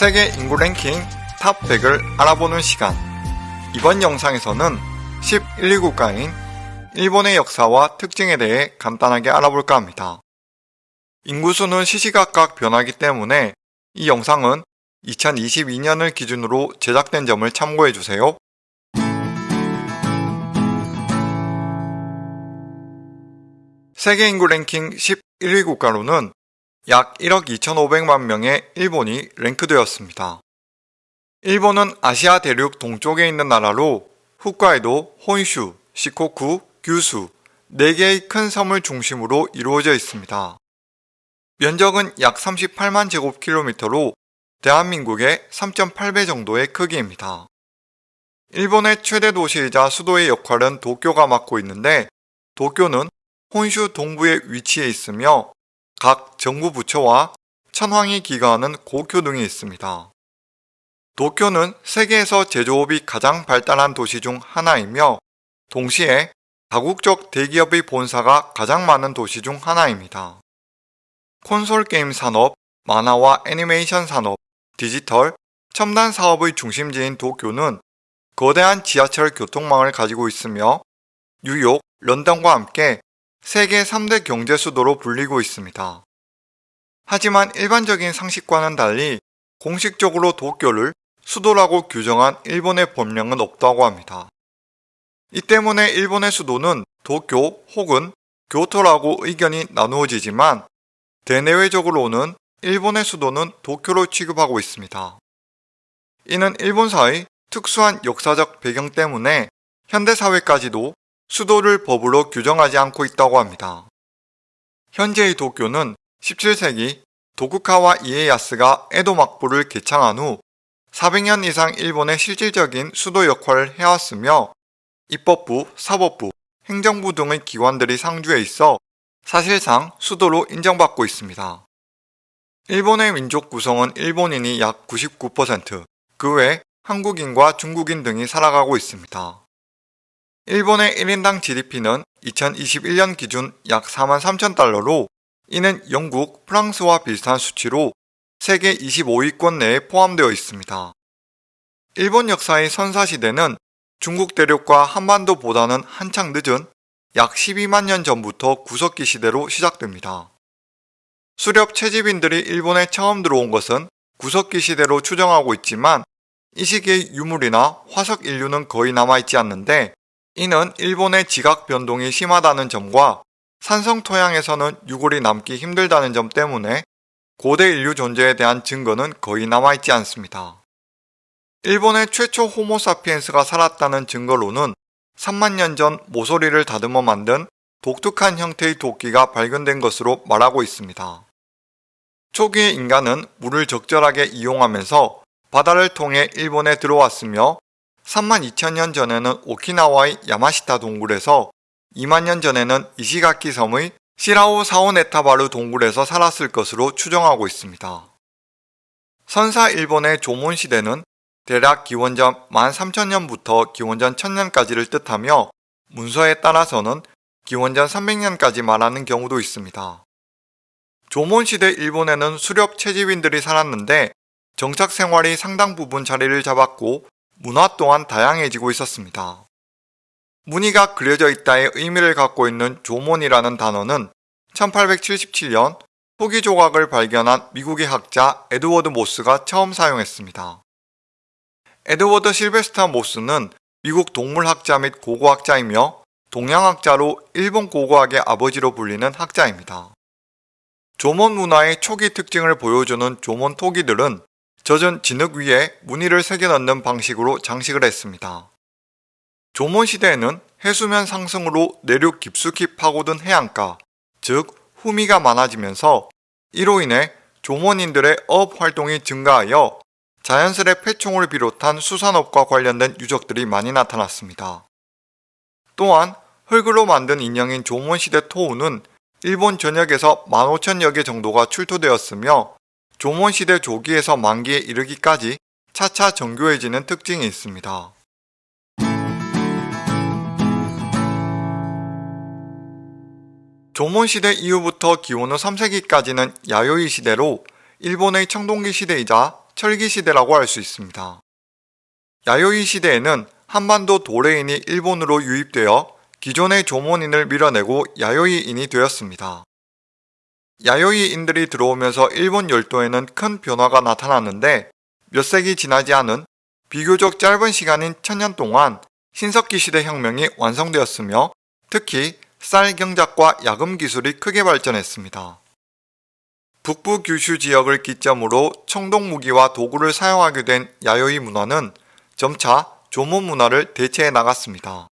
세계 인구 랭킹 top 100을 알아보는 시간. 이번 영상에서는 11위 국가인 일본의 역사와 특징에 대해 간단하게 알아볼까 합니다. 인구수는 시시각각 변하기 때문에 이 영상은 2022년을 기준으로 제작된 점을 참고해주세요. 세계 인구 랭킹 11위 국가로는 약 1억 2,500만 명의 일본이 랭크되었습니다. 일본은 아시아 대륙 동쪽에 있는 나라로 홋카이도, 혼슈, 시코쿠, 규수 4개의 큰 섬을 중심으로 이루어져 있습니다. 면적은 약 38만 제곱킬로미터로 대한민국의 3.8배 정도의 크기입니다. 일본의 최대 도시이자 수도의 역할은 도쿄가 맡고 있는데 도쿄는 혼슈 동부에 위치해 있으며 각 정부 부처와 천황이 기거하는 고교 등이 있습니다. 도쿄는 세계에서 제조업이 가장 발달한 도시 중 하나이며 동시에 다국적 대기업의 본사가 가장 많은 도시 중 하나입니다. 콘솔 게임 산업, 만화와 애니메이션 산업, 디지털, 첨단 사업의 중심지인 도쿄는 거대한 지하철 교통망을 가지고 있으며 뉴욕, 런던과 함께 세계 3대 경제 수도로 불리고 있습니다. 하지만 일반적인 상식과는 달리 공식적으로 도쿄를 수도라고 규정한 일본의 법령은 없다고 합니다. 이 때문에 일본의 수도는 도쿄 혹은 교토라고 의견이 나누어지지만 대내외적으로는 일본의 수도는 도쿄로 취급하고 있습니다. 이는 일본사의 특수한 역사적 배경 때문에 현대사회까지도 수도를 법으로 규정하지 않고 있다고 합니다. 현재의 도쿄는 17세기 도쿠카와 이에야스가 에도 막부를 개창한 후 400년 이상 일본의 실질적인 수도 역할을 해왔으며 입법부, 사법부, 행정부 등의 기관들이 상주해 있어 사실상 수도로 인정받고 있습니다. 일본의 민족 구성은 일본인이 약 99%, 그 외 한국인과 중국인 등이 살아가고 있습니다. 일본의 1인당 GDP는 2021년 기준 약 4만 3천 달러로 이는 영국, 프랑스와 비슷한 수치로 세계 25위권 내에 포함되어 있습니다. 일본 역사의 선사시대는 중국 대륙과 한반도보다는 한창 늦은 약 12만 년 전부터 구석기 시대로 시작됩니다. 수렵 채집인들이 일본에 처음 들어온 것은 구석기 시대로 추정하고 있지만 이 시기의 유물이나 화석 인류는 거의 남아있지 않는데 이는 일본의 지각 변동이 심하다는 점과 산성 토양에서는 유골이 남기 힘들다는 점 때문에 고대 인류 존재에 대한 증거는 거의 남아있지 않습니다. 일본의 최초 호모사피엔스가 살았다는 증거로는 3만 년 전 모서리를 다듬어 만든 독특한 형태의 도끼가 발견된 것으로 말하고 있습니다. 초기의 인간은 물을 적절하게 이용하면서 바다를 통해 일본에 들어왔으며 3만 2천년 전에는 오키나와의 야마시타 동굴에서 2만 년 전에는 이시가키 섬의 시라오 사오네타바르 동굴에서 살았을 것으로 추정하고 있습니다. 선사 일본의 조몬시대는 대략 기원전 13,000년부터 기원전 1000년까지를 뜻하며 문서에 따라서는 기원전 300년까지 말하는 경우도 있습니다. 조몬시대 일본에는 수렵 채집인들이 살았는데 정착 생활이 상당 부분 자리를 잡았고 문화 또한 다양해지고 있었습니다. 무늬가 그려져 있다의 의미를 갖고 있는 조몬이라는 단어는 1877년 토기 조각을 발견한 미국의 학자 에드워드 모스가 처음 사용했습니다. 에드워드 실베스타 모스는 미국 동물학자 및 고고학자이며 동양학자로 일본 고고학의 아버지로 불리는 학자입니다. 조몬 문화의 초기 특징을 보여주는 조몬 토기들은 젖은 진흙 위에 무늬를 새겨 넣는 방식으로 장식을 했습니다. 조몬시대에는 해수면 상승으로 내륙 깊숙이 파고든 해안가, 즉 후미가 많아지면서 이로 인해 조몬인들의 어업 활동이 증가하여 자연스레 폐총을 비롯한 수산업과 관련된 유적들이 많이 나타났습니다. 또한 흙으로 만든 인형인 조몬시대 토우는 일본 전역에서 15,000여 개 정도가 출토되었으며 조몬시대 조기에서 만기에 이르기까지 차차 정교해지는 특징이 있습니다. 조몬시대 이후부터 기원 후 3세기까지는 야요이 시대로 일본의 청동기 시대이자 철기 시대라고 할 수 있습니다. 야요이 시대에는 한반도 도레인이 일본으로 유입되어 기존의 조몬인을 밀어내고 야요이인이 되었습니다. 야요이인들이 들어오면서 일본 열도에는 큰 변화가 나타났는데 몇 세기 지나지 않은 비교적 짧은 시간인 천년 동안 신석기 시대 혁명이 완성되었으며 특히 쌀 경작과 야금 기술이 크게 발전했습니다. 북부 규슈 지역을 기점으로 청동 무기와 도구를 사용하게 된 야요이 문화는 점차 조몬 문화를 대체해 나갔습니다.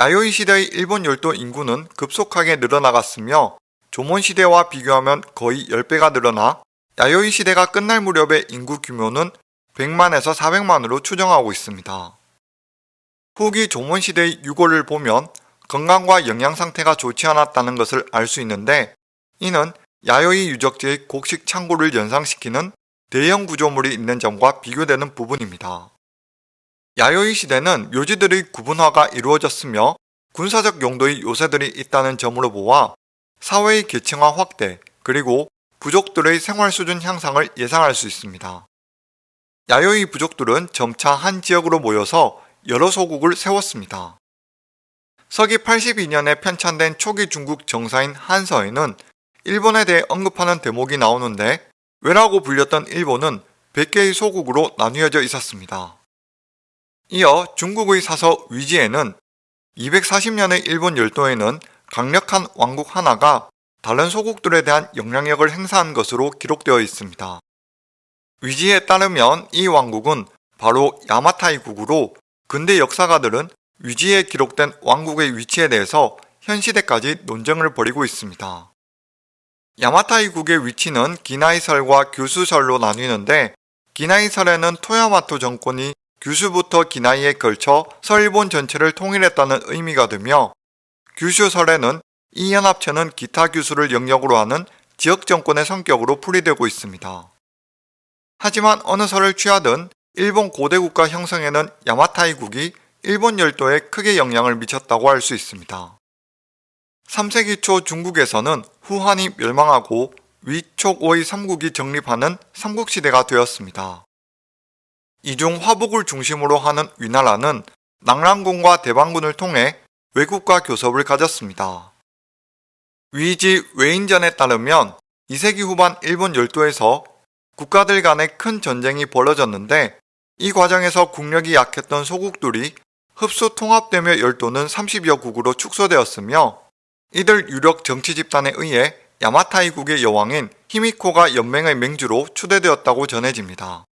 야요이 시대의 일본 열도 인구는 급속하게 늘어나갔으며 조몬 시대와 비교하면 거의 10배가 늘어나 야요이 시대가 끝날 무렵의 인구 규모는 100만에서 400만으로 추정하고 있습니다. 후기 조몬 시대의 유골을 보면 건강과 영양 상태가 좋지 않았다는 것을 알 수 있는데 이는 야요이 유적지의 곡식 창고를 연상시키는 대형 구조물이 있는 점과 비교되는 부분입니다. 야요이 시대는 묘지들의 구분화가 이루어졌으며 군사적 용도의 요새들이 있다는 점으로 보아 사회의 계층화 확대 그리고 부족들의 생활 수준 향상을 예상할 수 있습니다. 야요이 부족들은 점차 한 지역으로 모여서 여러 소국을 세웠습니다. 서기 82년에 편찬된 초기 중국 정사인 한서에는 일본에 대해 언급하는 대목이 나오는데 왜라고 불렸던 일본은 100개의 소국으로 나뉘어져 있었습니다. 이어 중국의 사서 위지에는 240년의 일본 열도에는 강력한 왕국 하나가 다른 소국들에 대한 영향력을 행사한 것으로 기록되어 있습니다. 위지에 따르면 이 왕국은 바로 야마타이국으로 근대 역사가들은 위지에 기록된 왕국의 위치에 대해서 현 시대까지 논쟁을 벌이고 있습니다. 야마타이국의 위치는 기나이설과 규수설로 나뉘는데 기나이설에는 토야마토 정권이 규슈부터 기나이에 걸쳐 서일본 전체를 통일했다는 의미가 되며 규슈설에는 이 연합체는 기타 규수를 영역으로 하는 지역 정권의 성격으로 풀이되고 있습니다. 하지만 어느 설을 취하든 일본 고대 국가 형성에는 야마타이국이 일본 열도에 크게 영향을 미쳤다고 할 수 있습니다. 3세기 초 중국에서는 후한이 멸망하고 위촉오의 삼국이 정립하는 삼국시대가 되었습니다. 이중 화북을 중심으로 하는 위나라는 낭랑군과 대방군을 통해 외국과 교섭을 가졌습니다. 위지 외인전에 따르면 2세기 후반 일본 열도에서 국가들 간의 큰 전쟁이 벌어졌는데 이 과정에서 국력이 약했던 소국들이 흡수 통합되며 열도는 30여 국으로 축소되었으며 이들 유력 정치 집단에 의해 야마타이국의 여왕인 히미코가 연맹의 맹주로 추대되었다고 전해집니다.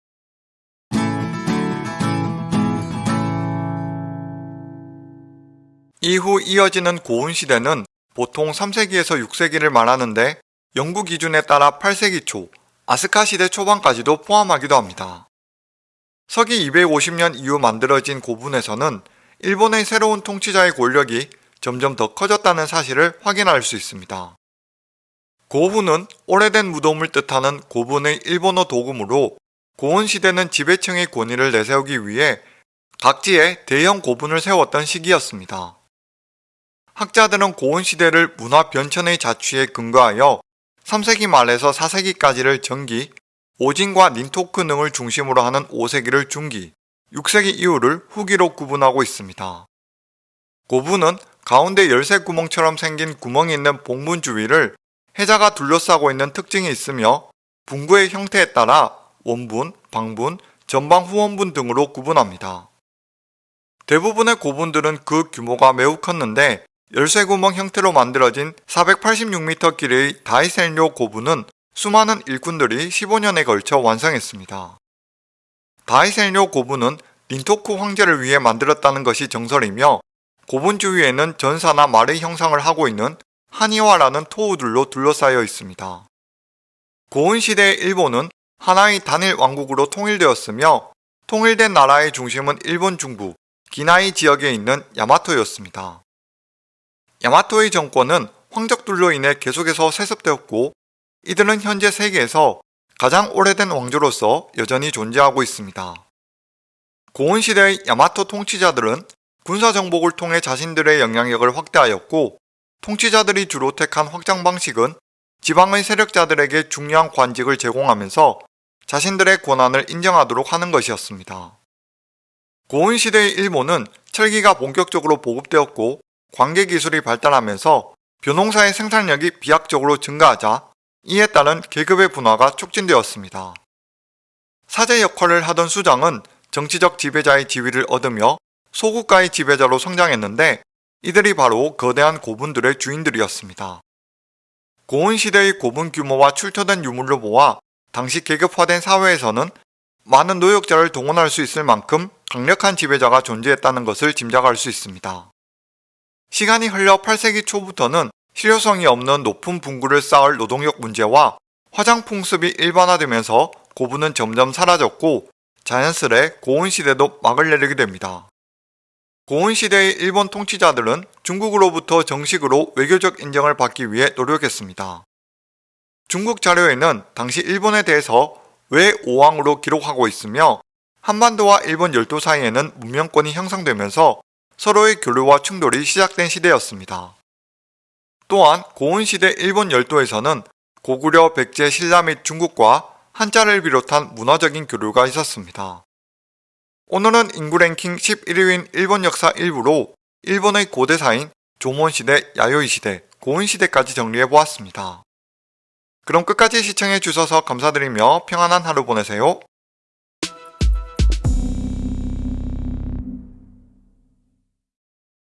이후 이어지는 고운시대는 보통 3세기에서 6세기를 말하는데 영국 기준에 따라 8세기 초, 아스카 시대 초반까지도 포함하기도 합니다. 서기 250년 이후 만들어진 고분에서는 일본의 새로운 통치자의 권력이 점점 더 커졌다는 사실을 확인할 수 있습니다. 고분은 오래된 무덤을 뜻하는 고분의 일본어 도금으로 고은 시대는 지배층의 권위를 내세우기 위해 각지에 대형 고분을 세웠던 시기였습니다. 학자들은 고은 시대를 문화 변천의 자취에 근거하여 3세기 말에서 4세기까지를 전기, 오진과 닌토크 등을 중심으로 하는 5세기를 중기, 6세기 이후를 후기로 구분하고 있습니다. 고분은 가운데 열쇠 구멍처럼 생긴 구멍이 있는 봉분 주위를 해자가 둘러싸고 있는 특징이 있으며 분구의 형태에 따라 원분, 방분, 전방 후원분 등으로 구분합니다. 대부분의 고분들은 그 규모가 매우 컸는데 열쇠구멍 형태로 만들어진 486m 길이의 다이셀료 고분은 수많은 일꾼들이 15년에 걸쳐 완성했습니다. 다이셀료 고분은 닌토쿠 황제를 위해 만들었다는 것이 정설이며 고분 주위에는 전사나 말의 형상을 하고 있는 한이와라는 토우들로 둘러싸여 있습니다. 고은 시대의 일본은 하나의 단일 왕국으로 통일되었으며 통일된 나라의 중심은 일본 중부 기나이 지역에 있는 야마토였습니다. 야마토의 정권은 황적들로 인해 계속해서 세습되었고 이들은 현재 세계에서 가장 오래된 왕조로서 여전히 존재하고 있습니다. 고은 시대의 야마토 통치자들은 군사 정복을 통해 자신들의 영향력을 확대하였고 통치자들이 주로 택한 확장 방식은 지방의 세력자들에게 중요한 관직을 제공하면서 자신들의 권한을 인정하도록 하는 것이었습니다. 고은시대의 일본은 철기가 본격적으로 보급되었고 관계 기술이 발달하면서 벼농사의 생산력이 비약적으로 증가하자 이에 따른 계급의 분화가 촉진되었습니다. 사제 역할을 하던 수장은 정치적 지배자의 지위를 얻으며 소국가의 지배자로 성장했는데 이들이 바로 거대한 고분들의 주인들이었습니다. 고은 시대의 고분 규모와 출토된 유물로 보아 당시 계급화된 사회에서는 많은 노역자를 동원할 수 있을 만큼 강력한 지배자가 존재했다는 것을 짐작할 수 있습니다. 시간이 흘러 8세기 초부터는 실효성이 없는 높은 분구를 쌓을 노동력 문제와 화장 풍습이 일반화되면서 고분은 점점 사라졌고 자연스레 고은시대도 막을 내리게 됩니다. 고은시대의 일본 통치자들은 중국으로부터 정식으로 외교적 인정을 받기 위해 노력했습니다. 중국 자료에는 당시 일본에 대해서 외오왕으로 기록하고 있으며 한반도와 일본 열도 사이에는 문명권이 형성되면서 서로의 교류와 충돌이 시작된 시대였습니다. 또한 고은시대 일본 열도에서는 고구려 백제 신라 및 중국과 한자를 비롯한 문화적인 교류가 있었습니다. 오늘은 인구 랭킹 11위인 일본 역사 일부로 일본의 고대사인 조몬시대, 야요이시대, 고은시대까지 정리해보았습니다. 그럼 끝까지 시청해주셔서 감사드리며 평안한 하루 보내세요.